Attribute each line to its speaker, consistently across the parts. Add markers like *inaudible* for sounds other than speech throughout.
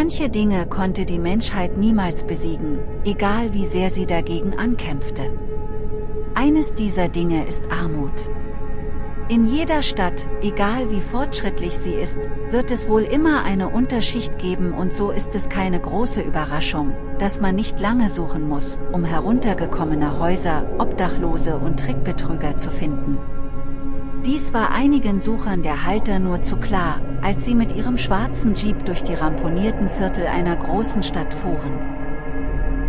Speaker 1: Manche Dinge konnte die Menschheit niemals besiegen, egal wie sehr sie dagegen ankämpfte. Eines dieser Dinge ist Armut. In jeder Stadt, egal wie fortschrittlich sie ist, wird es wohl immer eine Unterschicht geben und so ist es keine große Überraschung, dass man nicht lange suchen muss, um heruntergekommene Häuser, Obdachlose und Trickbetrüger zu finden. Dies war einigen Suchern der Halter nur zu klar, als sie mit ihrem schwarzen Jeep durch die ramponierten Viertel einer großen Stadt fuhren.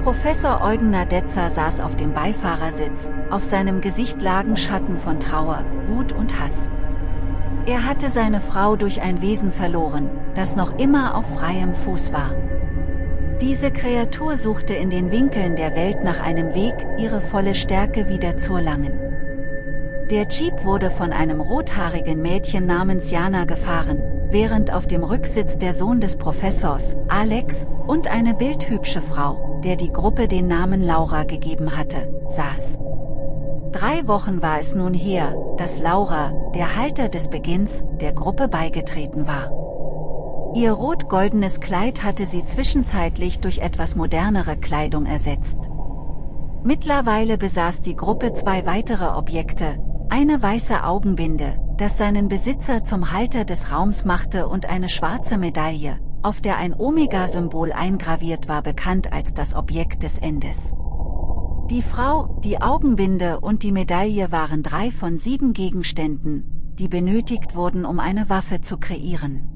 Speaker 1: Professor Eugen Nadetzer saß auf dem Beifahrersitz, auf seinem Gesicht lagen Schatten von Trauer, Wut und Hass. Er hatte seine Frau durch ein Wesen verloren, das noch immer auf freiem Fuß war. Diese Kreatur suchte in den Winkeln der Welt nach einem Weg, ihre volle Stärke wieder zu erlangen. Der Jeep wurde von einem rothaarigen Mädchen namens Jana gefahren, während auf dem Rücksitz der Sohn des Professors, Alex, und eine bildhübsche Frau, der die Gruppe den Namen Laura gegeben hatte, saß. Drei Wochen war es nun her, dass Laura, der Halter des Beginns, der Gruppe beigetreten war. Ihr rot-goldenes Kleid hatte sie zwischenzeitlich durch etwas modernere Kleidung ersetzt. Mittlerweile besaß die Gruppe zwei weitere Objekte, eine weiße Augenbinde, das seinen Besitzer zum Halter des Raums machte und eine schwarze Medaille, auf der ein Omega-Symbol eingraviert war bekannt als das Objekt des Endes. Die Frau, die Augenbinde und die Medaille waren drei von sieben Gegenständen, die benötigt wurden um eine Waffe zu kreieren.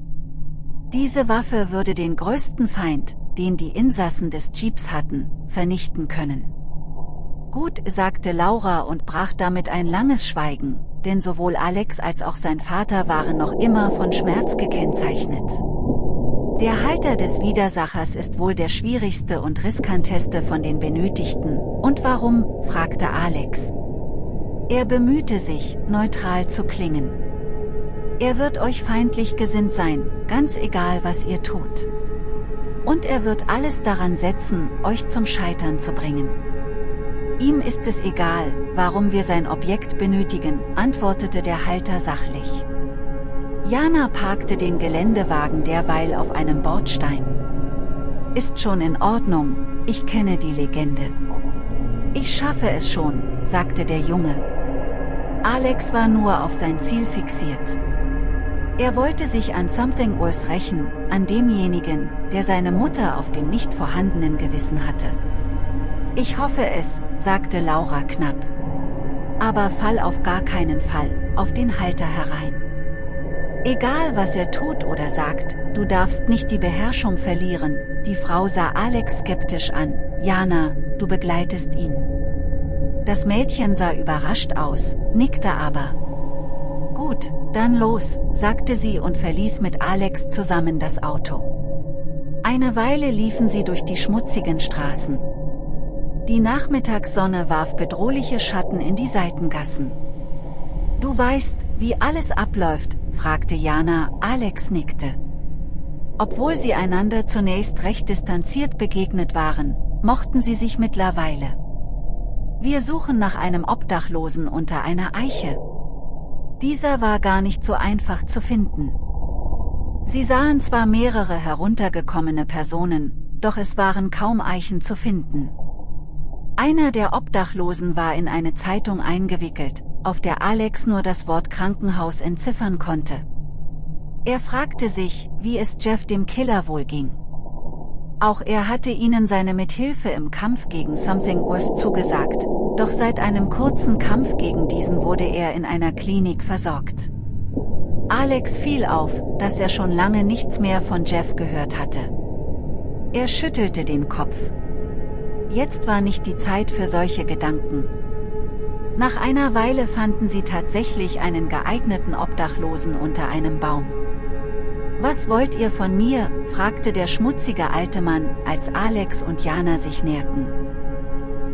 Speaker 1: Diese Waffe würde den größten Feind, den die Insassen des Jeeps hatten, vernichten können. Gut, sagte Laura und brach damit ein langes Schweigen, denn sowohl Alex als auch sein Vater waren noch immer von Schmerz gekennzeichnet. Der Halter des Widersachers ist wohl der schwierigste und riskanteste von den Benötigten. Und warum, fragte Alex. Er bemühte sich, neutral zu klingen. Er wird euch feindlich gesinnt sein, ganz egal was ihr tut. Und er wird alles daran setzen, euch zum Scheitern zu bringen. Ihm ist es egal, warum wir sein Objekt benötigen, antwortete der Halter sachlich. Jana parkte den Geländewagen derweil auf einem Bordstein. Ist schon in Ordnung, ich kenne die Legende. Ich schaffe es schon, sagte der Junge. Alex war nur auf sein Ziel fixiert. Er wollte sich an Something Urs rächen, an demjenigen, der seine Mutter auf dem nicht vorhandenen Gewissen hatte. Ich hoffe es, sagte Laura knapp. Aber fall auf gar keinen Fall, auf den Halter herein. Egal was er tut oder sagt, du darfst nicht die Beherrschung verlieren, die Frau sah Alex skeptisch an, Jana, du begleitest ihn. Das Mädchen sah überrascht aus, nickte aber. Gut, dann los, sagte sie und verließ mit Alex zusammen das Auto. Eine Weile liefen sie durch die schmutzigen Straßen, die Nachmittagssonne warf bedrohliche Schatten in die Seitengassen. Du weißt, wie alles abläuft, fragte Jana, Alex nickte. Obwohl sie einander zunächst recht distanziert begegnet waren, mochten sie sich mittlerweile. Wir suchen nach einem Obdachlosen unter einer Eiche. Dieser war gar nicht so einfach zu finden. Sie sahen zwar mehrere heruntergekommene Personen, doch es waren kaum Eichen zu finden. Einer der Obdachlosen war in eine Zeitung eingewickelt, auf der Alex nur das Wort Krankenhaus entziffern konnte. Er fragte sich, wie es Jeff dem Killer wohl ging. Auch er hatte ihnen seine Mithilfe im Kampf gegen Something Worse zugesagt, doch seit einem kurzen Kampf gegen diesen wurde er in einer Klinik versorgt. Alex fiel auf, dass er schon lange nichts mehr von Jeff gehört hatte. Er schüttelte den Kopf. Jetzt war nicht die Zeit für solche Gedanken. Nach einer Weile fanden sie tatsächlich einen geeigneten Obdachlosen unter einem Baum. Was wollt ihr von mir, fragte der schmutzige alte Mann, als Alex und Jana sich näherten.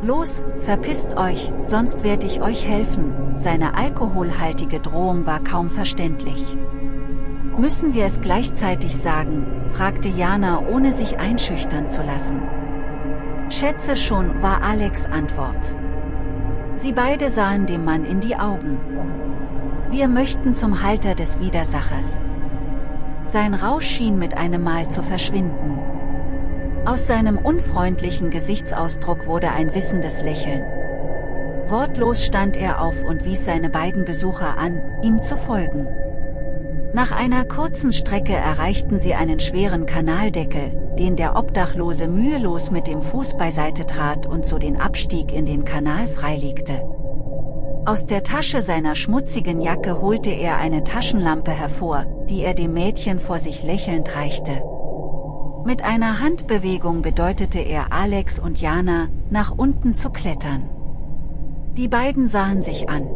Speaker 1: Los, verpisst euch, sonst werde ich euch helfen, seine alkoholhaltige Drohung war kaum verständlich. Müssen wir es gleichzeitig sagen, fragte Jana ohne sich einschüchtern zu lassen. Schätze schon, war Alex Antwort. Sie beide sahen dem Mann in die Augen. Wir möchten zum Halter des Widersachers. Sein Rausch schien mit einem Mal zu verschwinden. Aus seinem unfreundlichen Gesichtsausdruck wurde ein wissendes Lächeln. Wortlos stand er auf und wies seine beiden Besucher an, ihm zu folgen. Nach einer kurzen Strecke erreichten sie einen schweren Kanaldeckel, den der Obdachlose mühelos mit dem Fuß beiseite trat und so den Abstieg in den Kanal freilegte. Aus der Tasche seiner schmutzigen Jacke holte er eine Taschenlampe hervor, die er dem Mädchen vor sich lächelnd reichte. Mit einer Handbewegung bedeutete er Alex und Jana, nach unten zu klettern. Die beiden sahen sich an.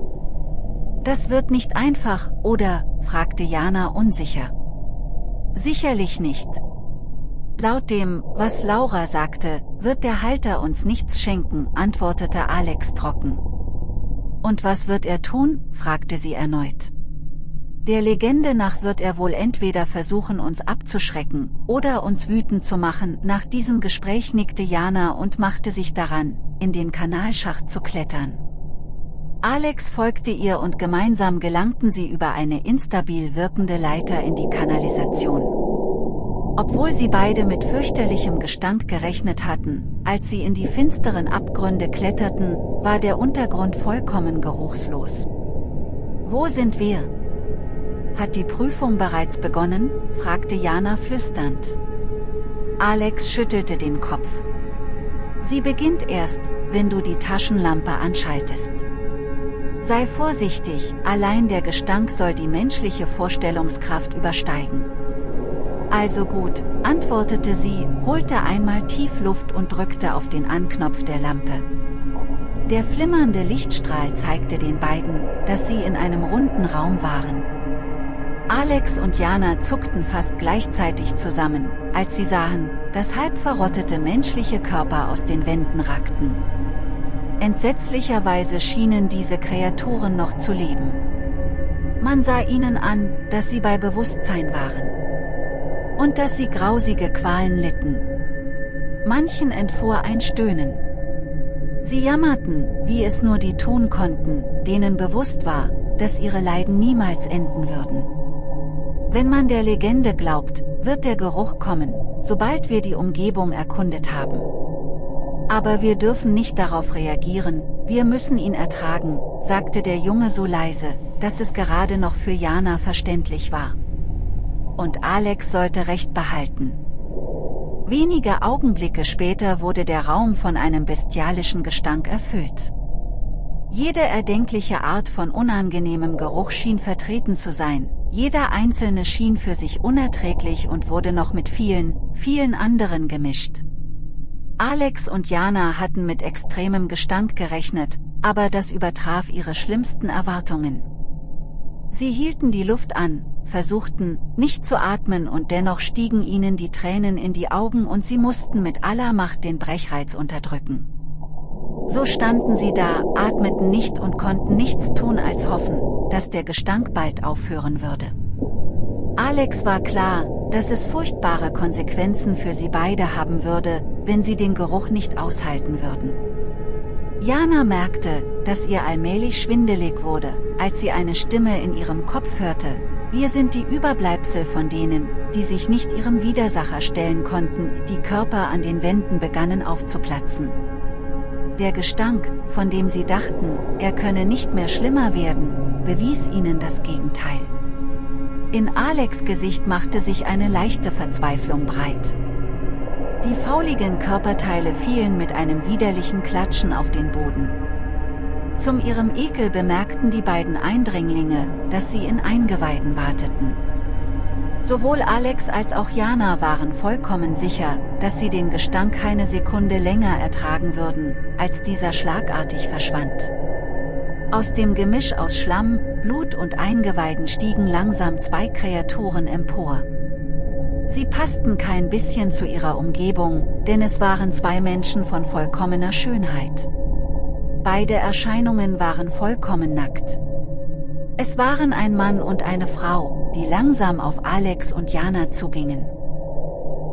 Speaker 1: Das wird nicht einfach, oder, fragte Jana unsicher. Sicherlich nicht. Laut dem, was Laura sagte, wird der Halter uns nichts schenken, antwortete Alex trocken. Und was wird er tun, fragte sie erneut. Der Legende nach wird er wohl entweder versuchen uns abzuschrecken, oder uns wütend zu machen. Nach diesem Gespräch nickte Jana und machte sich daran, in den Kanalschacht zu klettern. Alex folgte ihr und gemeinsam gelangten sie über eine instabil wirkende Leiter in die Kanalisation. Obwohl sie beide mit fürchterlichem Gestank gerechnet hatten, als sie in die finsteren Abgründe kletterten, war der Untergrund vollkommen geruchslos. Wo sind wir? Hat die Prüfung bereits begonnen? fragte Jana flüsternd. Alex schüttelte den Kopf. Sie beginnt erst, wenn du die Taschenlampe anschaltest. Sei vorsichtig, allein der Gestank soll die menschliche Vorstellungskraft übersteigen. Also gut, antwortete sie, holte einmal tief Luft und drückte auf den Anknopf der Lampe. Der flimmernde Lichtstrahl zeigte den beiden, dass sie in einem runden Raum waren. Alex und Jana zuckten fast gleichzeitig zusammen, als sie sahen, dass halb verrottete menschliche Körper aus den Wänden ragten. Entsetzlicherweise schienen diese Kreaturen noch zu leben. Man sah ihnen an, dass sie bei Bewusstsein waren. Und dass sie grausige Qualen litten. Manchen entfuhr ein Stöhnen. Sie jammerten, wie es nur die tun konnten, denen bewusst war, dass ihre Leiden niemals enden würden. Wenn man der Legende glaubt, wird der Geruch kommen, sobald wir die Umgebung erkundet haben. Aber wir dürfen nicht darauf reagieren, wir müssen ihn ertragen, sagte der Junge so leise, dass es gerade noch für Jana verständlich war. Und Alex sollte Recht behalten. Wenige Augenblicke später wurde der Raum von einem bestialischen Gestank erfüllt. Jede erdenkliche Art von unangenehmem Geruch schien vertreten zu sein, jeder einzelne schien für sich unerträglich und wurde noch mit vielen, vielen anderen gemischt. Alex und Jana hatten mit extremem Gestank gerechnet, aber das übertraf ihre schlimmsten Erwartungen. Sie hielten die Luft an, versuchten, nicht zu atmen und dennoch stiegen ihnen die Tränen in die Augen und sie mussten mit aller Macht den Brechreiz unterdrücken. So standen sie da, atmeten nicht und konnten nichts tun als hoffen, dass der Gestank bald aufhören würde. Alex war klar, dass es furchtbare Konsequenzen für sie beide haben würde, wenn sie den Geruch nicht aushalten würden. Jana merkte, dass ihr allmählich schwindelig wurde, als sie eine Stimme in ihrem Kopf hörte, wir sind die Überbleibsel von denen, die sich nicht ihrem Widersacher stellen konnten, die Körper an den Wänden begannen aufzuplatzen. Der Gestank, von dem sie dachten, er könne nicht mehr schlimmer werden, bewies ihnen das Gegenteil. In Alex Gesicht machte sich eine leichte Verzweiflung breit. Die fauligen Körperteile fielen mit einem widerlichen Klatschen auf den Boden. Zum ihrem Ekel bemerkten die beiden Eindringlinge, dass sie in Eingeweiden warteten. Sowohl Alex als auch Jana waren vollkommen sicher, dass sie den Gestank keine Sekunde länger ertragen würden, als dieser schlagartig verschwand. Aus dem Gemisch aus Schlamm, Blut und Eingeweiden stiegen langsam zwei Kreaturen empor. Sie passten kein bisschen zu ihrer Umgebung, denn es waren zwei Menschen von vollkommener Schönheit. Beide Erscheinungen waren vollkommen nackt. Es waren ein Mann und eine Frau, die langsam auf Alex und Jana zugingen.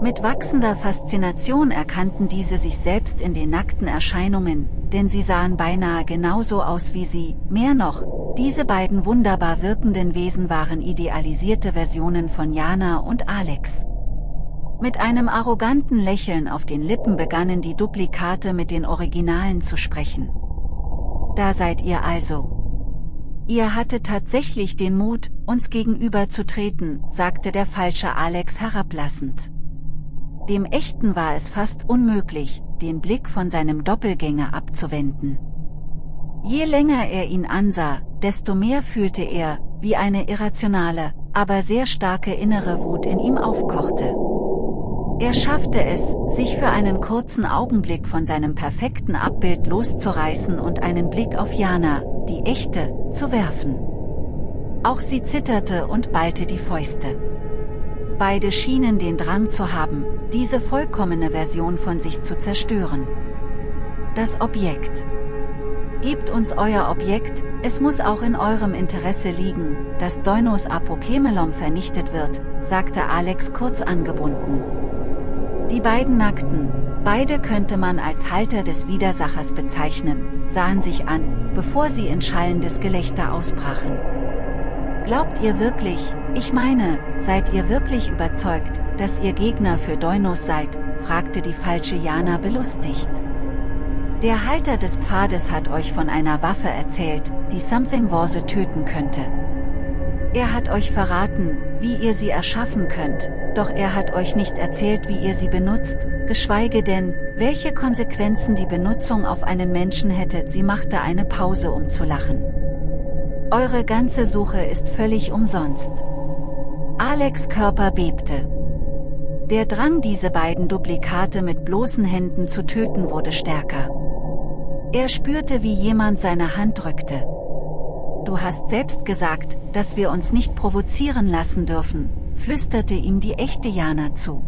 Speaker 1: Mit wachsender Faszination erkannten diese sich selbst in den nackten Erscheinungen, denn sie sahen beinahe genauso aus wie sie, mehr noch, diese beiden wunderbar wirkenden Wesen waren idealisierte Versionen von Jana und Alex. Mit einem arroganten Lächeln auf den Lippen begannen die Duplikate mit den Originalen zu sprechen. Da seid ihr also. Ihr hatte tatsächlich den Mut, uns gegenüber zu treten, sagte der falsche Alex herablassend. Dem Echten war es fast unmöglich, den Blick von seinem Doppelgänger abzuwenden. Je länger er ihn ansah, desto mehr fühlte er, wie eine irrationale, aber sehr starke innere Wut in ihm aufkochte. Er schaffte es, sich für einen kurzen Augenblick von seinem perfekten Abbild loszureißen und einen Blick auf Jana, die echte, zu werfen. Auch sie zitterte und ballte die Fäuste. Beide schienen den Drang zu haben, diese vollkommene Version von sich zu zerstören. Das Objekt. Gebt uns euer Objekt, es muss auch in eurem Interesse liegen, dass Doinos Apokemelom vernichtet wird, sagte Alex kurz angebunden. Die beiden Nackten, beide könnte man als Halter des Widersachers bezeichnen, sahen sich an, bevor sie in schallendes Gelächter ausbrachen. Glaubt ihr wirklich, ich meine, seid ihr wirklich überzeugt, dass ihr Gegner für Deunos seid, fragte die falsche Jana belustigt. Der Halter des Pfades hat euch von einer Waffe erzählt, die Something Warse töten könnte. Er hat euch verraten, wie ihr sie erschaffen könnt, doch er hat euch nicht erzählt wie ihr sie benutzt, geschweige denn, welche Konsequenzen die Benutzung auf einen Menschen hätte. Sie machte eine Pause um zu lachen. Eure ganze Suche ist völlig umsonst. Alex Körper bebte. Der Drang diese beiden Duplikate mit bloßen Händen zu töten wurde stärker. Er spürte wie jemand seine Hand drückte. Du hast selbst gesagt, dass wir uns nicht provozieren lassen dürfen, flüsterte ihm die echte Jana zu.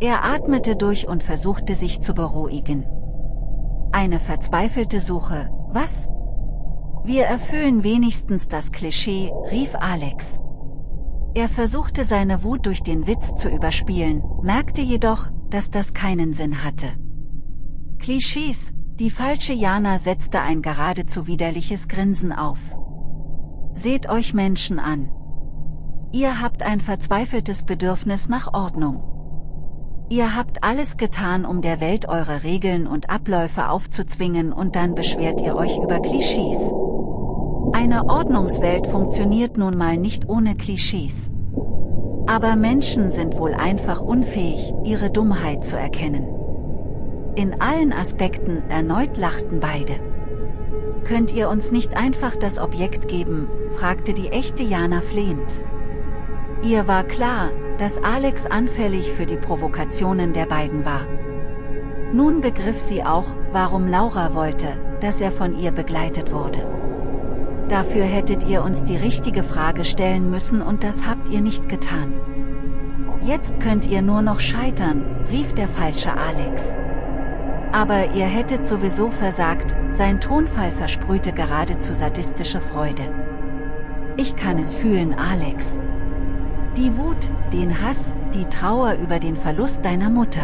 Speaker 1: Er atmete durch und versuchte sich zu beruhigen. Eine verzweifelte Suche, was? Wir erfüllen wenigstens das Klischee, rief Alex. Er versuchte seine Wut durch den Witz zu überspielen, merkte jedoch, dass das keinen Sinn hatte. Klischees, die falsche Jana setzte ein geradezu widerliches Grinsen auf. Seht euch Menschen an. Ihr habt ein verzweifeltes Bedürfnis nach Ordnung. Ihr habt alles getan, um der Welt eure Regeln und Abläufe aufzuzwingen und dann beschwert ihr euch über Klischees. Eine Ordnungswelt funktioniert nun mal nicht ohne Klischees. Aber Menschen sind wohl einfach unfähig, ihre Dummheit zu erkennen. In allen Aspekten erneut lachten beide. Könnt ihr uns nicht einfach das Objekt geben, fragte die echte Jana flehend. Ihr war klar, dass Alex anfällig für die Provokationen der beiden war. Nun begriff sie auch, warum Laura wollte, dass er von ihr begleitet wurde. Dafür hättet ihr uns die richtige Frage stellen müssen und das habt ihr nicht getan. Jetzt könnt ihr nur noch scheitern, rief der falsche Alex. Aber ihr hättet sowieso versagt, sein Tonfall versprühte geradezu sadistische Freude. Ich kann es fühlen Alex. Die Wut, den Hass, die Trauer über den Verlust deiner Mutter.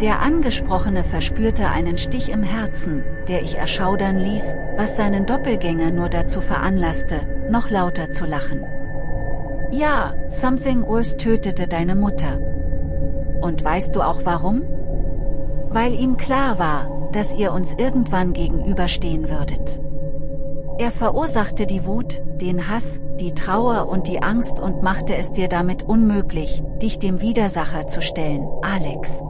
Speaker 1: Der Angesprochene verspürte einen Stich im Herzen, der ich erschaudern ließ, was seinen Doppelgänger nur dazu veranlasste, noch lauter zu lachen. Ja, Something Urs tötete deine Mutter. Und weißt du auch warum? weil ihm klar war, dass ihr uns irgendwann gegenüberstehen würdet. Er verursachte die Wut, den Hass, die Trauer und die Angst und machte es dir damit unmöglich, dich dem Widersacher zu stellen, Alex.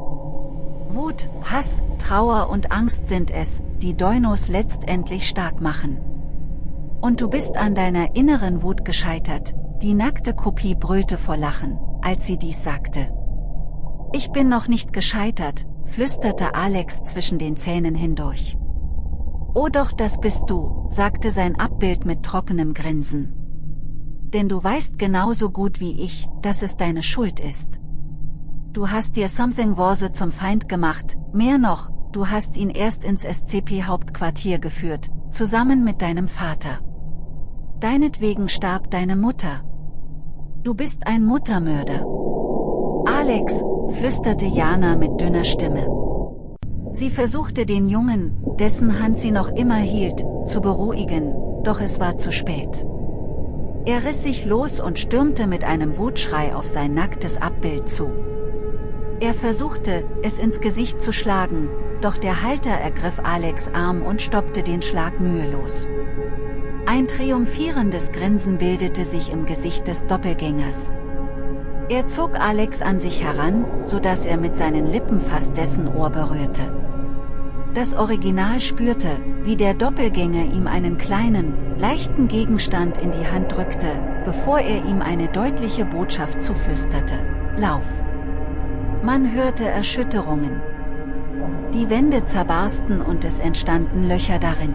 Speaker 1: Wut, Hass, Trauer und Angst sind es, die Deunos letztendlich stark machen. Und du bist an deiner inneren Wut gescheitert, die nackte Kopie brüllte vor Lachen, als sie dies sagte. Ich bin noch nicht gescheitert, flüsterte Alex zwischen den Zähnen hindurch. Oh doch das bist du, sagte sein Abbild mit trockenem Grinsen. Denn du weißt genauso gut wie ich, dass es deine Schuld ist. Du hast dir Something Warse zum Feind gemacht, mehr noch, du hast ihn erst ins SCP-Hauptquartier geführt, zusammen mit deinem Vater. Deinetwegen starb deine Mutter. Du bist ein Muttermörder. Alex, flüsterte Jana mit dünner Stimme. Sie versuchte den Jungen, dessen Hand sie noch immer hielt, zu beruhigen, doch es war zu spät. Er riss sich los und stürmte mit einem Wutschrei auf sein nacktes Abbild zu. Er versuchte, es ins Gesicht zu schlagen, doch der Halter ergriff Alex Arm und stoppte den Schlag mühelos. Ein triumphierendes Grinsen bildete sich im Gesicht des Doppelgängers. Er zog Alex an sich heran, so dass er mit seinen Lippen fast dessen Ohr berührte. Das Original spürte, wie der Doppelgänger ihm einen kleinen, leichten Gegenstand in die Hand drückte, bevor er ihm eine deutliche Botschaft zuflüsterte. Lauf! Man hörte Erschütterungen. Die Wände zerbarsten und es entstanden Löcher darin.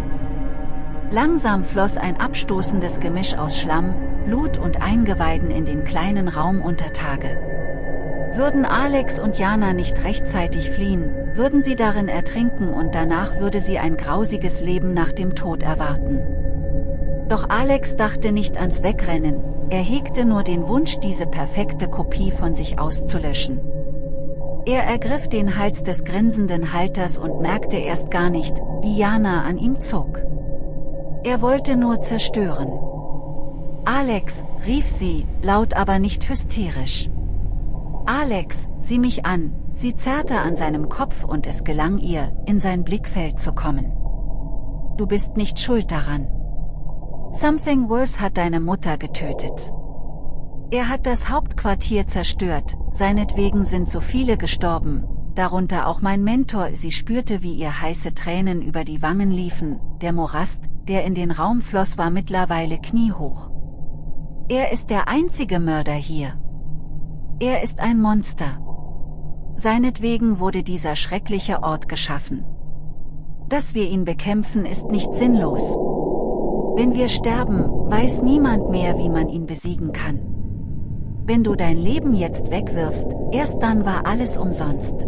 Speaker 1: Langsam floss ein abstoßendes Gemisch aus Schlamm, Blut und Eingeweiden in den kleinen Raum unter Tage. Würden Alex und Jana nicht rechtzeitig fliehen, würden sie darin ertrinken und danach würde sie ein grausiges Leben nach dem Tod erwarten. Doch Alex dachte nicht ans Wegrennen, er hegte nur den Wunsch diese perfekte Kopie von sich auszulöschen. Er ergriff den Hals des grinsenden Halters und merkte erst gar nicht, wie Jana an ihm zog. Er wollte nur zerstören. Alex, rief sie, laut aber nicht hysterisch. Alex, sieh mich an, sie zerrte an seinem Kopf und es gelang ihr, in sein Blickfeld zu kommen. Du bist nicht schuld daran. Something Worse hat deine Mutter getötet. Er hat das Hauptquartier zerstört, seinetwegen sind so viele gestorben, darunter auch mein Mentor, sie spürte wie ihr heiße Tränen über die Wangen liefen, der Morast, der in den Raum floss war mittlerweile kniehoch. Er ist der einzige Mörder hier. Er ist ein Monster. Seinetwegen wurde dieser schreckliche Ort geschaffen. Dass wir ihn bekämpfen ist nicht sinnlos. Wenn wir sterben, weiß niemand mehr wie man ihn besiegen kann. Wenn du dein Leben jetzt wegwirfst, erst dann war alles umsonst.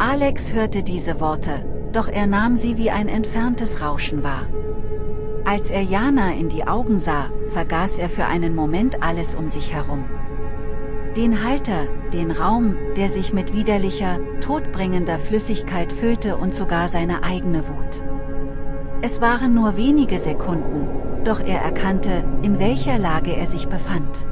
Speaker 1: Alex hörte diese Worte, doch er nahm sie wie ein entferntes Rauschen wahr. Als er Jana in die Augen sah, vergaß er für einen Moment alles um sich herum. Den Halter, den Raum, der sich mit widerlicher, todbringender Flüssigkeit füllte und sogar seine eigene Wut. Es waren nur wenige Sekunden, doch er erkannte, in welcher Lage er sich befand.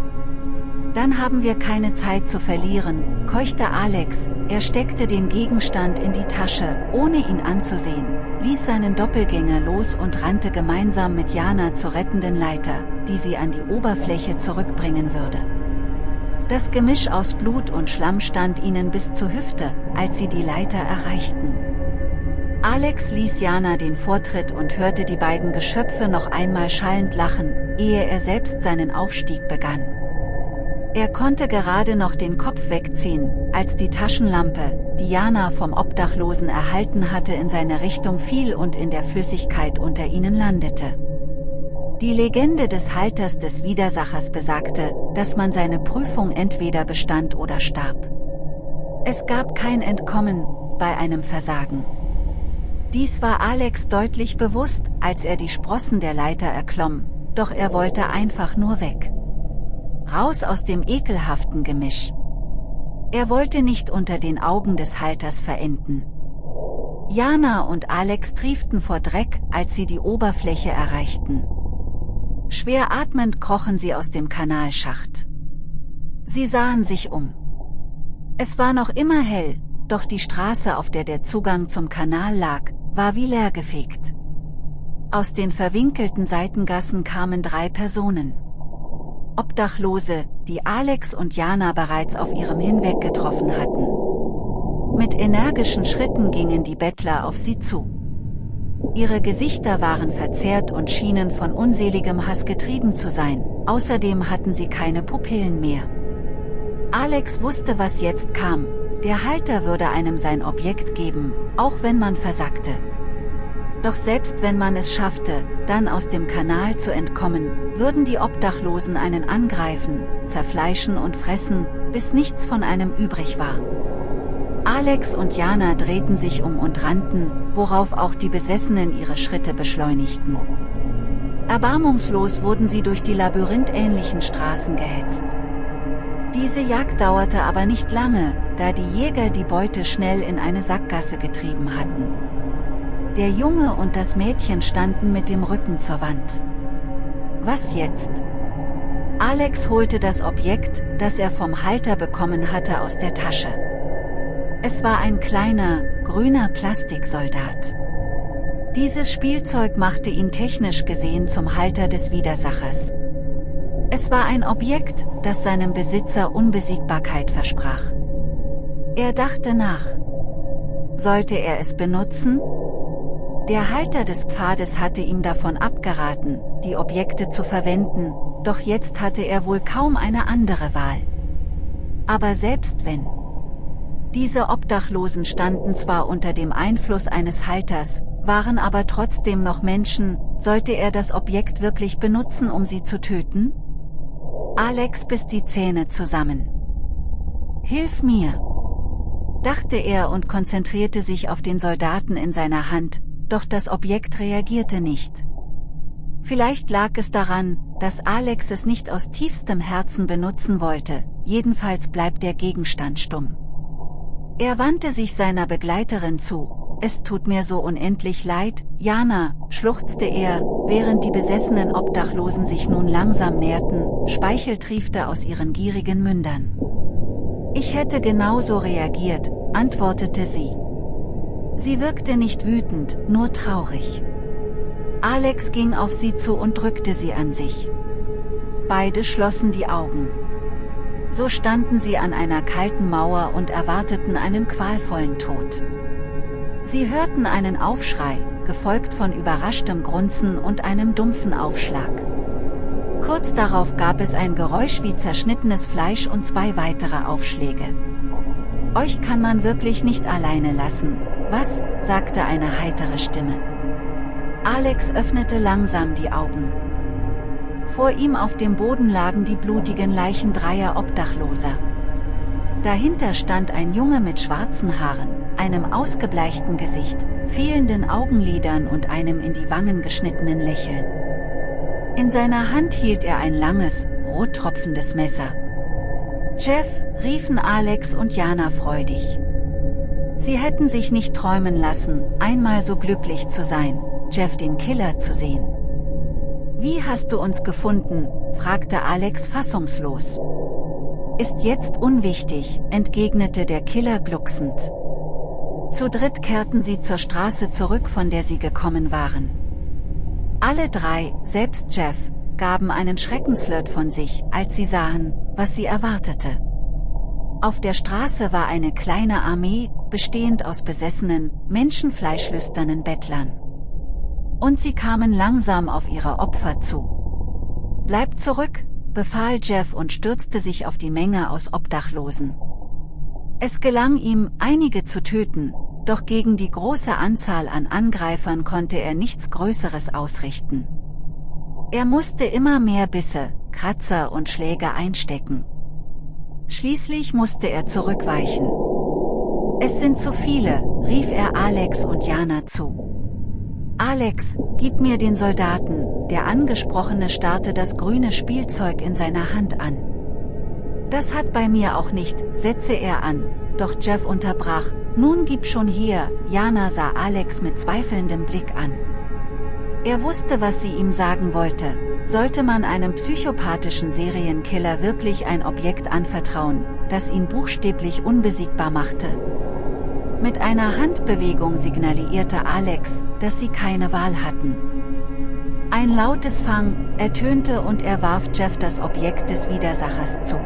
Speaker 1: Dann haben wir keine Zeit zu verlieren, keuchte Alex, er steckte den Gegenstand in die Tasche, ohne ihn anzusehen, ließ seinen Doppelgänger los und rannte gemeinsam mit Jana zur rettenden Leiter, die sie an die Oberfläche zurückbringen würde. Das Gemisch aus Blut und Schlamm stand ihnen bis zur Hüfte, als sie die Leiter erreichten. Alex ließ Jana den Vortritt und hörte die beiden Geschöpfe noch einmal schallend lachen, ehe er selbst seinen Aufstieg begann. Er konnte gerade noch den Kopf wegziehen, als die Taschenlampe, die Jana vom Obdachlosen erhalten hatte in seine Richtung fiel und in der Flüssigkeit unter ihnen landete. Die Legende des Halters des Widersachers besagte, dass man seine Prüfung entweder bestand oder starb. Es gab kein Entkommen, bei einem Versagen. Dies war Alex deutlich bewusst, als er die Sprossen der Leiter erklomm, doch er wollte einfach nur weg. Raus aus dem ekelhaften Gemisch. Er wollte nicht unter den Augen des Halters verenden. Jana und Alex trieften vor Dreck, als sie die Oberfläche erreichten. Schwer atmend krochen sie aus dem Kanalschacht. Sie sahen sich um. Es war noch immer hell, doch die Straße, auf der der Zugang zum Kanal lag, war wie leergefegt. Aus den verwinkelten Seitengassen kamen drei Personen. Obdachlose, die Alex und Jana bereits auf ihrem Hinweg getroffen hatten. Mit energischen Schritten gingen die Bettler auf sie zu. Ihre Gesichter waren verzerrt und schienen von unseligem Hass getrieben zu sein, außerdem hatten sie keine Pupillen mehr. Alex wusste was jetzt kam, der Halter würde einem sein Objekt geben, auch wenn man versagte. Doch selbst wenn man es schaffte, dann aus dem Kanal zu entkommen, würden die Obdachlosen einen angreifen, zerfleischen und fressen, bis nichts von einem übrig war. Alex und Jana drehten sich um und rannten, worauf auch die Besessenen ihre Schritte beschleunigten. Erbarmungslos wurden sie durch die labyrinthähnlichen Straßen gehetzt. Diese Jagd dauerte aber nicht lange, da die Jäger die Beute schnell in eine Sackgasse getrieben hatten. Der Junge und das Mädchen standen mit dem Rücken zur Wand. Was jetzt? Alex holte das Objekt, das er vom Halter bekommen hatte aus der Tasche. Es war ein kleiner, grüner Plastiksoldat. Dieses Spielzeug machte ihn technisch gesehen zum Halter des Widersachers. Es war ein Objekt, das seinem Besitzer Unbesiegbarkeit versprach. Er dachte nach. Sollte er es benutzen? Der Halter des Pfades hatte ihm davon abgeraten, die Objekte zu verwenden, doch jetzt hatte er wohl kaum eine andere Wahl. Aber selbst wenn. Diese Obdachlosen standen zwar unter dem Einfluss eines Halters, waren aber trotzdem noch Menschen, sollte er das Objekt wirklich benutzen um sie zu töten? Alex biss die Zähne zusammen. Hilf mir! dachte er und konzentrierte sich auf den Soldaten in seiner Hand, doch das Objekt reagierte nicht. Vielleicht lag es daran, dass Alex es nicht aus tiefstem Herzen benutzen wollte, jedenfalls bleibt der Gegenstand stumm. Er wandte sich seiner Begleiterin zu, es tut mir so unendlich leid, Jana, schluchzte er, während die besessenen Obdachlosen sich nun langsam näherten, Speichel triefte aus ihren gierigen Mündern. Ich hätte genauso reagiert, antwortete sie. Sie wirkte nicht wütend, nur traurig. Alex ging auf sie zu und drückte sie an sich. Beide schlossen die Augen. So standen sie an einer kalten Mauer und erwarteten einen qualvollen Tod. Sie hörten einen Aufschrei, gefolgt von überraschtem Grunzen und einem dumpfen Aufschlag. Kurz darauf gab es ein Geräusch wie zerschnittenes Fleisch und zwei weitere Aufschläge. Euch kann man wirklich nicht alleine lassen, was, sagte eine heitere Stimme. Alex öffnete langsam die Augen. Vor ihm auf dem Boden lagen die blutigen Leichen dreier Obdachloser. Dahinter stand ein Junge mit schwarzen Haaren, einem ausgebleichten Gesicht, fehlenden Augenlidern und einem in die Wangen geschnittenen Lächeln. In seiner Hand hielt er ein langes, rottropfendes Messer. Jeff, riefen Alex und Jana freudig. Sie hätten sich nicht träumen lassen, einmal so glücklich zu sein, Jeff den Killer zu sehen. Wie hast du uns gefunden, fragte Alex fassungslos. Ist jetzt unwichtig, entgegnete der Killer glucksend. Zu dritt kehrten sie zur Straße zurück, von der sie gekommen waren. Alle drei, selbst Jeff, gaben einen Schreckenslöt von sich, als sie sahen, was sie erwartete. Auf der Straße war eine kleine Armee, bestehend aus besessenen, menschenfleischlüsternen Bettlern. Und sie kamen langsam auf ihre Opfer zu. Bleibt zurück, befahl Jeff und stürzte sich auf die Menge aus Obdachlosen. Es gelang ihm, einige zu töten, doch gegen die große Anzahl an Angreifern konnte er nichts Größeres ausrichten. Er musste immer mehr Bisse, Kratzer und Schläge einstecken. Schließlich musste er zurückweichen. Es sind zu viele, rief er Alex und Jana zu. Alex, gib mir den Soldaten, der Angesprochene starrte das grüne Spielzeug in seiner Hand an. Das hat bei mir auch nicht, setzte er an, doch Jeff unterbrach, nun gib schon hier, Jana sah Alex mit zweifelndem Blick an. Er wusste was sie ihm sagen wollte, sollte man einem psychopathischen Serienkiller wirklich ein Objekt anvertrauen, das ihn buchstäblich unbesiegbar machte, mit einer Handbewegung signalisierte Alex, dass sie keine Wahl hatten. Ein lautes Fang ertönte und er warf Jeff das Objekt des Widersachers zu.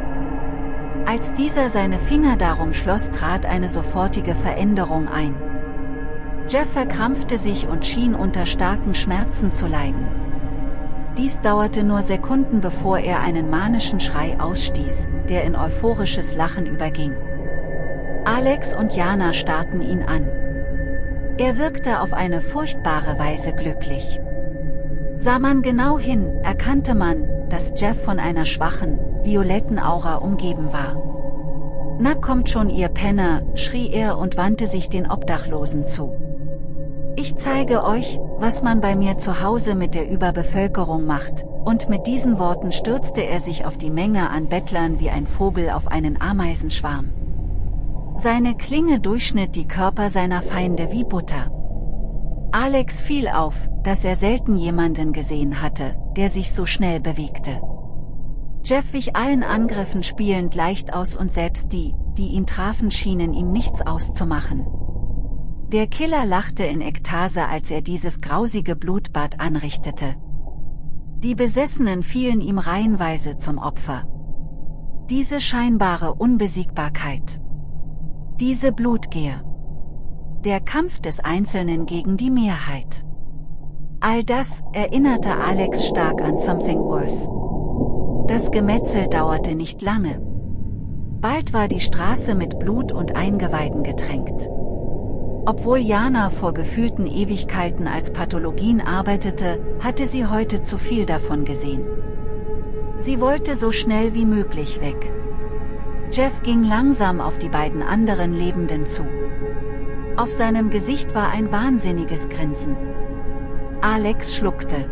Speaker 1: Als dieser seine Finger darum schloss trat eine sofortige Veränderung ein. Jeff verkrampfte sich und schien unter starken Schmerzen zu leiden. Dies dauerte nur Sekunden bevor er einen manischen Schrei ausstieß, der in euphorisches Lachen überging. Alex und Jana starrten ihn an. Er wirkte auf eine furchtbare Weise glücklich. Sah man genau hin, erkannte man, dass Jeff von einer schwachen, violetten Aura umgeben war. Na kommt schon ihr Penner, schrie er und wandte sich den Obdachlosen zu. Ich zeige euch, was man bei mir zu Hause mit der Überbevölkerung macht, und mit diesen Worten stürzte er sich auf die Menge an Bettlern wie ein Vogel auf einen Ameisenschwarm. Seine Klinge durchschnitt die Körper seiner Feinde wie Butter. Alex fiel auf, dass er selten jemanden gesehen hatte, der sich so schnell bewegte. Jeff wich allen Angriffen spielend leicht aus und selbst die, die ihn trafen schienen ihm nichts auszumachen. Der Killer lachte in Ekstase als er dieses grausige Blutbad anrichtete. Die Besessenen fielen ihm reihenweise zum Opfer. Diese scheinbare Unbesiegbarkeit. Diese Blutgier. Der Kampf des Einzelnen gegen die Mehrheit. All das erinnerte Alex stark an Something Worse. Das Gemetzel dauerte nicht lange. Bald war die Straße mit Blut und Eingeweiden getränkt. Obwohl Jana vor gefühlten Ewigkeiten als Pathologin arbeitete, hatte sie heute zu viel davon gesehen. Sie wollte so schnell wie möglich weg. Jeff ging langsam auf die beiden anderen Lebenden zu. Auf seinem Gesicht war ein wahnsinniges Grinsen. Alex schluckte.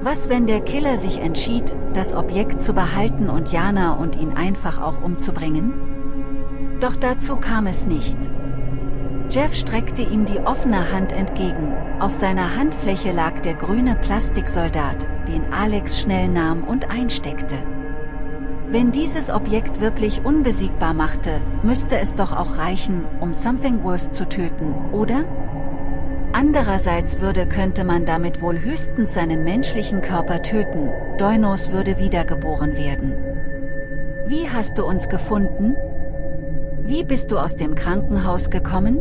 Speaker 1: Was wenn der Killer sich entschied, das Objekt zu behalten und Jana und ihn einfach auch umzubringen? Doch dazu kam es nicht. Jeff streckte ihm die offene Hand entgegen, auf seiner Handfläche lag der grüne Plastiksoldat, den Alex schnell nahm und einsteckte. Wenn dieses Objekt wirklich unbesiegbar machte, müsste es doch auch reichen, um Something Worse zu töten, oder? Andererseits würde könnte man damit wohl höchstens seinen menschlichen Körper töten, Doinos würde wiedergeboren werden. Wie hast du uns gefunden? Wie bist du aus dem Krankenhaus gekommen?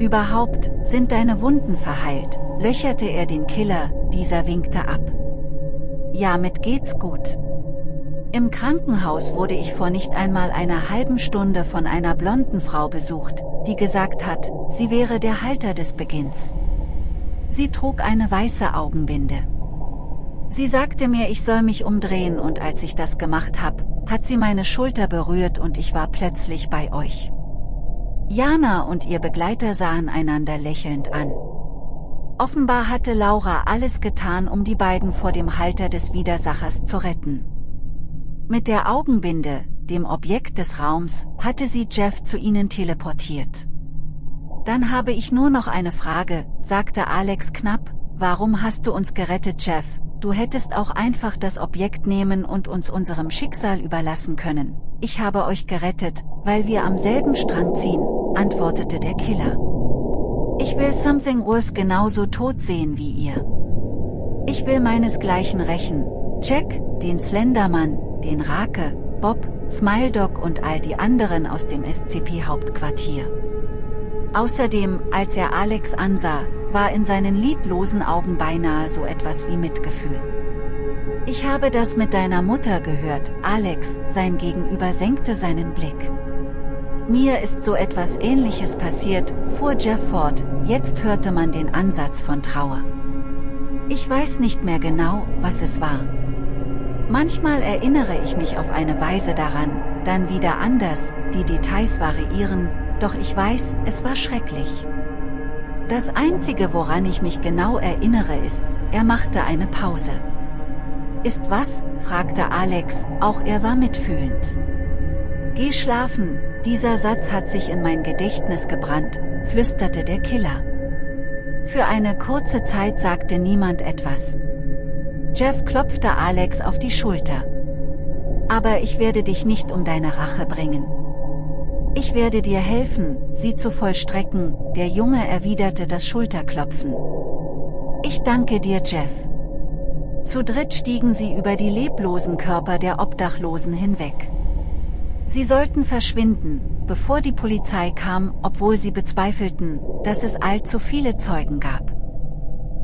Speaker 1: Überhaupt, sind deine Wunden verheilt, löcherte er den Killer, dieser winkte ab. Ja mit geht's gut. Im Krankenhaus wurde ich vor nicht einmal einer halben Stunde von einer blonden Frau besucht, die gesagt hat, sie wäre der Halter des Beginns. Sie trug eine weiße Augenbinde. Sie sagte mir ich soll mich umdrehen und als ich das gemacht hab, hat sie meine Schulter berührt und ich war plötzlich bei euch. Jana und ihr Begleiter sahen einander lächelnd an. Offenbar hatte Laura alles getan um die beiden vor dem Halter des Widersachers zu retten. Mit der Augenbinde, dem Objekt des Raums, hatte sie Jeff zu ihnen teleportiert. Dann habe ich nur noch eine Frage, sagte Alex knapp, warum hast du uns gerettet Jeff, du hättest auch einfach das Objekt nehmen und uns unserem Schicksal überlassen können. Ich habe euch gerettet, weil wir am selben Strang ziehen, antwortete der Killer. Ich will Something Worse genauso tot sehen wie ihr. Ich will meinesgleichen rächen. Jack, den Slendermann, den Rake, Bob, Smile Dog und all die anderen aus dem SCP-Hauptquartier. Außerdem, als er Alex ansah, war in seinen lieblosen Augen beinahe so etwas wie Mitgefühl. Ich habe das mit deiner Mutter gehört, Alex, sein Gegenüber senkte seinen Blick. Mir ist so etwas ähnliches passiert, fuhr Jeff fort, jetzt hörte man den Ansatz von Trauer. Ich weiß nicht mehr genau, was es war. Manchmal erinnere ich mich auf eine Weise daran, dann wieder anders, die Details variieren, doch ich weiß, es war schrecklich. Das Einzige woran ich mich genau erinnere ist, er machte eine Pause. Ist was? fragte Alex, auch er war mitfühlend. Geh schlafen, dieser Satz hat sich in mein Gedächtnis gebrannt, flüsterte der Killer. Für eine kurze Zeit sagte niemand etwas. Jeff klopfte Alex auf die Schulter. Aber ich werde dich nicht um deine Rache bringen. Ich werde dir helfen, sie zu vollstrecken, der Junge erwiderte das Schulterklopfen. Ich danke dir Jeff. Zu dritt stiegen sie über die leblosen Körper der Obdachlosen hinweg. Sie sollten verschwinden, bevor die Polizei kam, obwohl sie bezweifelten, dass es allzu viele Zeugen gab.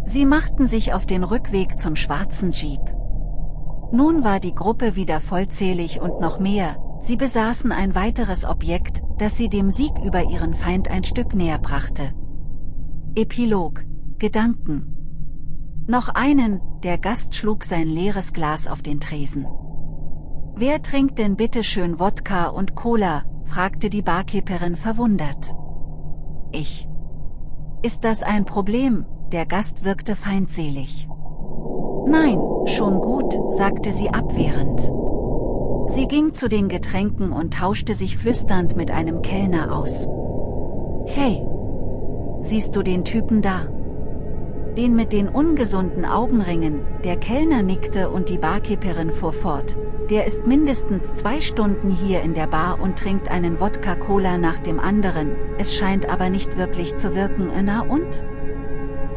Speaker 1: Sie machten sich auf den Rückweg zum schwarzen Jeep. Nun war die Gruppe wieder vollzählig und noch mehr, sie besaßen ein weiteres Objekt, das sie dem Sieg über ihren Feind ein Stück näher brachte. Epilog Gedanken Noch einen, der Gast schlug sein leeres Glas auf den Tresen. Wer trinkt denn bitte schön Wodka und Cola, fragte die Barkeeperin verwundert. Ich. Ist das ein Problem? Der Gast wirkte feindselig. Nein, schon gut, sagte sie abwehrend. Sie ging zu den Getränken und tauschte sich flüsternd mit einem Kellner aus. Hey! Siehst du den Typen da? Den mit den ungesunden Augenringen, der Kellner nickte und die Barkeeperin fuhr fort. Der ist mindestens zwei Stunden hier in der Bar und trinkt einen Wodka-Cola nach dem anderen, es scheint aber nicht wirklich zu wirken, na und?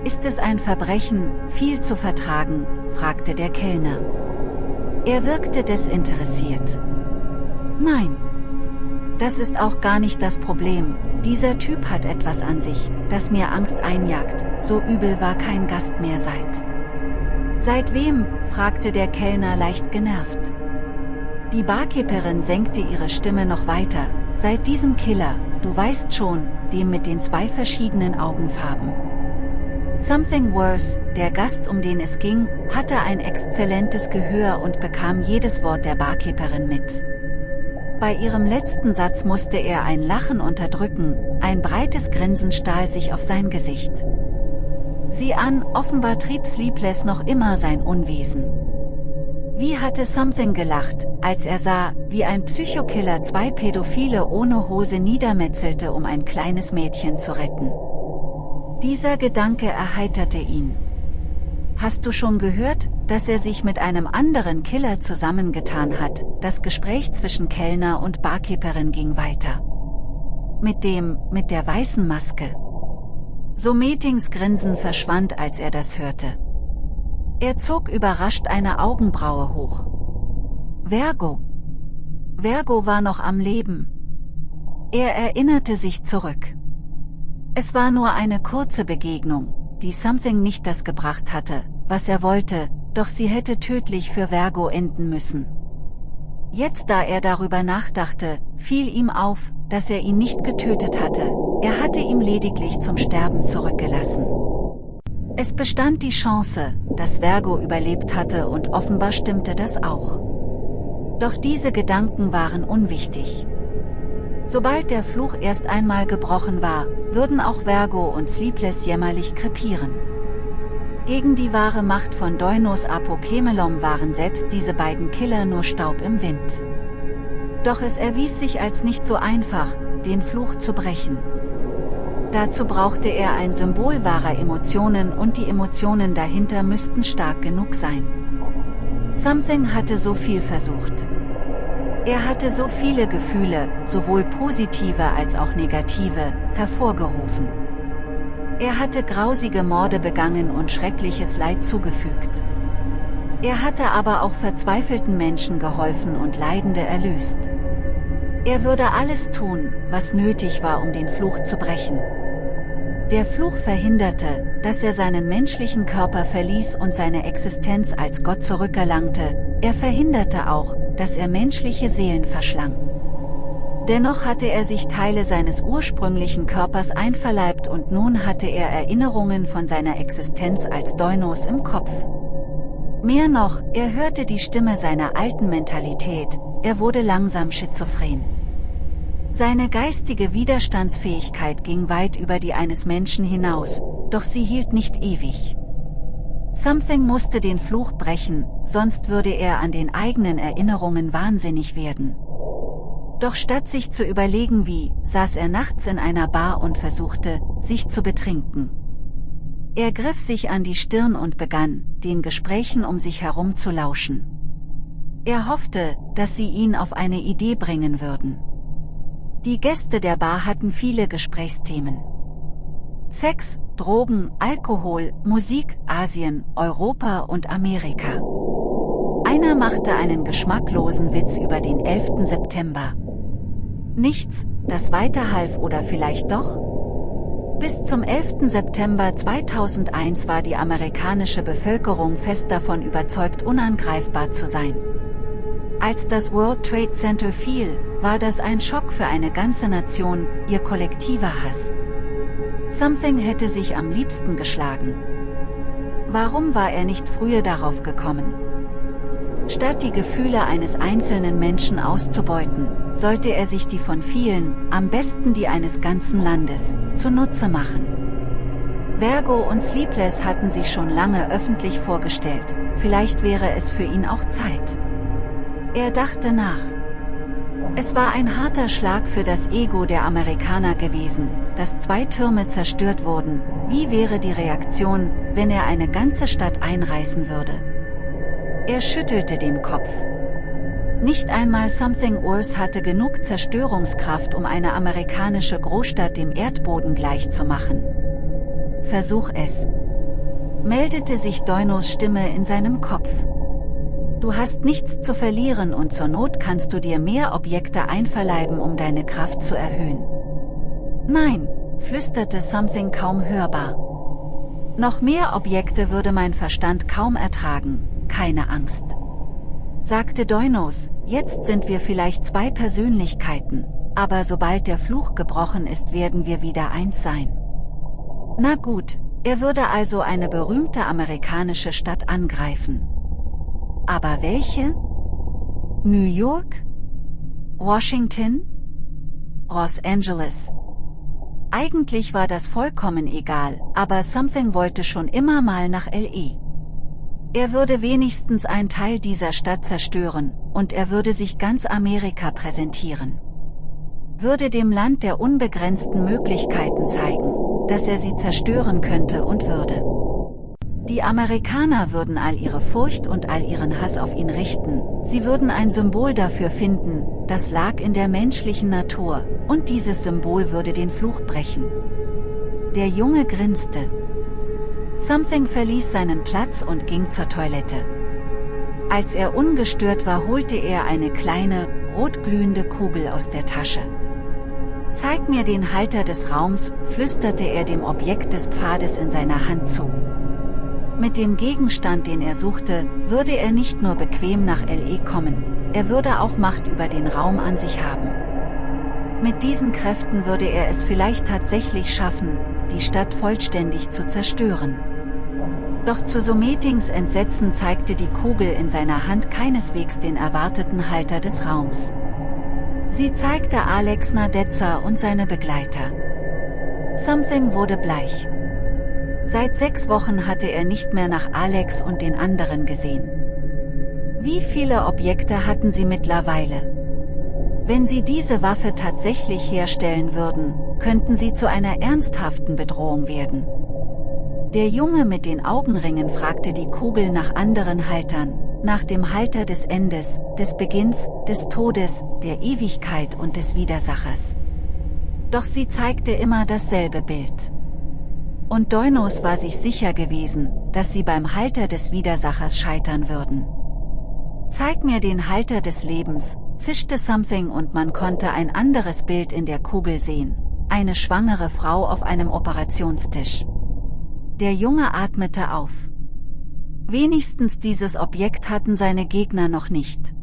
Speaker 1: Ist es ein Verbrechen, viel zu vertragen, fragte der Kellner. Er wirkte desinteressiert. Nein. Das ist auch gar nicht das Problem, dieser Typ hat etwas an sich, das mir Angst einjagt, so übel war kein Gast mehr seit. Seit wem? fragte der Kellner leicht genervt. Die Barkeeperin senkte ihre Stimme noch weiter, seit diesem Killer, du weißt schon, dem mit den zwei verschiedenen Augenfarben. Something Worse, der Gast um den es ging, hatte ein exzellentes Gehör und bekam jedes Wort der Barkeeperin mit. Bei ihrem letzten Satz musste er ein Lachen unterdrücken, ein breites Grinsen stahl sich auf sein Gesicht. Sieh an, offenbar trieb Sleepless noch immer sein Unwesen. Wie hatte Something gelacht, als er sah, wie ein Psychokiller zwei Pädophile ohne Hose niedermetzelte, um ein kleines Mädchen zu retten. Dieser Gedanke erheiterte ihn. Hast du schon gehört, dass er sich mit einem anderen Killer zusammengetan hat, das Gespräch zwischen Kellner und Barkeeperin ging weiter. Mit dem, mit der weißen Maske. So Metings Grinsen verschwand als er das hörte. Er zog überrascht eine Augenbraue hoch. Vergo. Vergo war noch am Leben. Er erinnerte sich zurück. Es war nur eine kurze Begegnung, die Something nicht das gebracht hatte, was er wollte, doch sie hätte tödlich für Vergo enden müssen. Jetzt da er darüber nachdachte, fiel ihm auf, dass er ihn nicht getötet hatte, er hatte ihm lediglich zum Sterben zurückgelassen. Es bestand die Chance, dass Vergo überlebt hatte und offenbar stimmte das auch. Doch diese Gedanken waren unwichtig. Sobald der Fluch erst einmal gebrochen war, würden auch Vergo und Sleepless jämmerlich krepieren. Gegen die wahre Macht von Doinos Apokemelom waren selbst diese beiden Killer nur Staub im Wind. Doch es erwies sich als nicht so einfach, den Fluch zu brechen. Dazu brauchte er ein Symbol wahrer Emotionen und die Emotionen dahinter müssten stark genug sein. Something hatte so viel versucht. Er hatte so viele Gefühle, sowohl positive als auch negative, hervorgerufen. Er hatte grausige Morde begangen und schreckliches Leid zugefügt. Er hatte aber auch verzweifelten Menschen geholfen und Leidende erlöst. Er würde alles tun, was nötig war um den Fluch zu brechen. Der Fluch verhinderte, dass er seinen menschlichen Körper verließ und seine Existenz als Gott zurückerlangte, er verhinderte auch, dass er menschliche Seelen verschlang. Dennoch hatte er sich Teile seines ursprünglichen Körpers einverleibt und nun hatte er Erinnerungen von seiner Existenz als Deunos im Kopf. Mehr noch, er hörte die Stimme seiner alten Mentalität, er wurde langsam schizophren. Seine geistige Widerstandsfähigkeit ging weit über die eines Menschen hinaus, doch sie hielt nicht ewig. Something musste den Fluch brechen, sonst würde er an den eigenen Erinnerungen wahnsinnig werden. Doch statt sich zu überlegen wie, saß er nachts in einer Bar und versuchte, sich zu betrinken. Er griff sich an die Stirn und begann, den Gesprächen um sich herum zu lauschen. Er hoffte, dass sie ihn auf eine Idee bringen würden. Die Gäste der Bar hatten viele Gesprächsthemen. Sex, Drogen, Alkohol, Musik, Asien, Europa und Amerika. Einer machte einen geschmacklosen Witz über den 11. September. Nichts, das weiterhalf oder vielleicht doch? Bis zum 11. September 2001 war die amerikanische Bevölkerung fest davon überzeugt unangreifbar zu sein. Als das World Trade Center fiel, war das ein Schock für eine ganze Nation, ihr kollektiver Hass. Something hätte sich am liebsten geschlagen. Warum war er nicht früher darauf gekommen? Statt die Gefühle eines einzelnen Menschen auszubeuten, sollte er sich die von vielen, am besten die eines ganzen Landes, zunutze machen. Vergo und Sleepless hatten sich schon lange öffentlich vorgestellt, vielleicht wäre es für ihn auch Zeit. Er dachte nach. Es war ein harter Schlag für das Ego der Amerikaner gewesen, dass zwei Türme zerstört wurden. Wie wäre die Reaktion, wenn er eine ganze Stadt einreißen würde? Er schüttelte den Kopf. Nicht einmal Something Worse hatte genug Zerstörungskraft, um eine amerikanische Großstadt dem Erdboden gleichzumachen. Versuch es. Meldete sich Doinos Stimme in seinem Kopf. Du hast nichts zu verlieren und zur Not kannst du dir mehr Objekte einverleiben, um deine Kraft zu erhöhen. Nein, flüsterte Something kaum hörbar. Noch mehr Objekte würde mein Verstand kaum ertragen, keine Angst. Sagte Doinos, jetzt sind wir vielleicht zwei Persönlichkeiten, aber sobald der Fluch gebrochen ist werden wir wieder eins sein. Na gut, er würde also eine berühmte amerikanische Stadt angreifen. Aber welche? New York? Washington? Los Angeles? Eigentlich war das vollkommen egal, aber Something wollte schon immer mal nach L.E. Er würde wenigstens ein Teil dieser Stadt zerstören, und er würde sich ganz Amerika präsentieren. Würde dem Land der unbegrenzten Möglichkeiten zeigen, dass er sie zerstören könnte und würde. Die Amerikaner würden all ihre Furcht und all ihren Hass auf ihn richten, sie würden ein Symbol dafür finden, das lag in der menschlichen Natur, und dieses Symbol würde den Fluch brechen. Der Junge grinste. Something verließ seinen Platz und ging zur Toilette. Als er ungestört war holte er eine kleine, rotglühende Kugel aus der Tasche. Zeig mir den Halter des Raums, flüsterte er dem Objekt des Pfades in seiner Hand zu. Mit dem Gegenstand den er suchte, würde er nicht nur bequem nach LE kommen, er würde auch Macht über den Raum an sich haben. Mit diesen Kräften würde er es vielleicht tatsächlich schaffen, die Stadt vollständig zu zerstören. Doch zu Sometings Entsetzen zeigte die Kugel in seiner Hand keineswegs den erwarteten Halter des Raums. Sie zeigte Alex Nadezza und seine Begleiter. Something wurde bleich. Seit sechs Wochen hatte er nicht mehr nach Alex und den anderen gesehen. Wie viele Objekte hatten sie mittlerweile? Wenn sie diese Waffe tatsächlich herstellen würden, könnten sie zu einer ernsthaften Bedrohung werden. Der Junge mit den Augenringen fragte die Kugel nach anderen Haltern, nach dem Halter des Endes, des Beginns, des Todes, der Ewigkeit und des Widersachers. Doch sie zeigte immer dasselbe Bild. Und Deunos war sich sicher gewesen, dass sie beim Halter des Widersachers scheitern würden. Zeig mir den Halter des Lebens, zischte Something und man konnte ein anderes Bild in der Kugel sehen. Eine schwangere Frau auf einem Operationstisch. Der Junge atmete auf. Wenigstens dieses Objekt hatten seine Gegner noch nicht.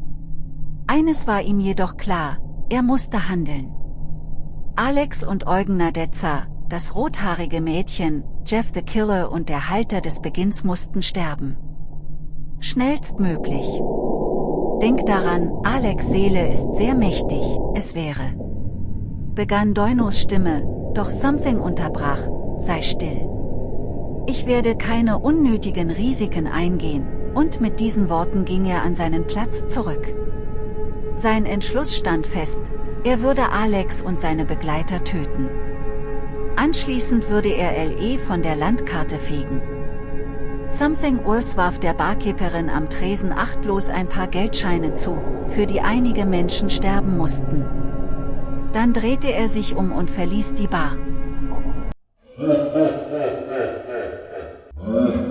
Speaker 1: Eines war ihm jedoch klar, er musste handeln. Alex und Eugen Nadezza, das rothaarige Mädchen, Jeff the Killer und der Halter des Beginns mussten sterben. Schnellstmöglich. Denk daran, Alex Seele ist sehr mächtig, es wäre. Begann Deunos Stimme, doch Something unterbrach, sei still. Ich werde keine unnötigen Risiken eingehen, und mit diesen Worten ging er an seinen Platz zurück. Sein Entschluss stand fest, er würde Alex und seine Begleiter töten. Anschließend würde er LE von der Landkarte fegen. Something Worse warf der Barkeeperin am Tresen achtlos ein paar Geldscheine zu, für die einige Menschen sterben mussten. Dann drehte er sich um und verließ die Bar. *laughs*